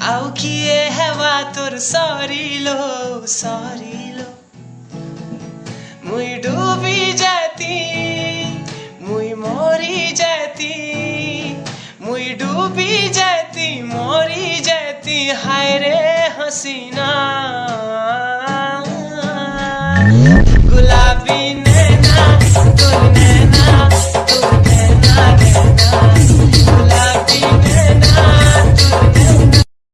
आओ किए हेवा तोर सॉरीलो सॉरीलो मुई डूबी जाती, मुई मोरी जाती, मुई डूबी जाती, मोरी जाती, हाय रे हसीना। गुलाबी नैना तूने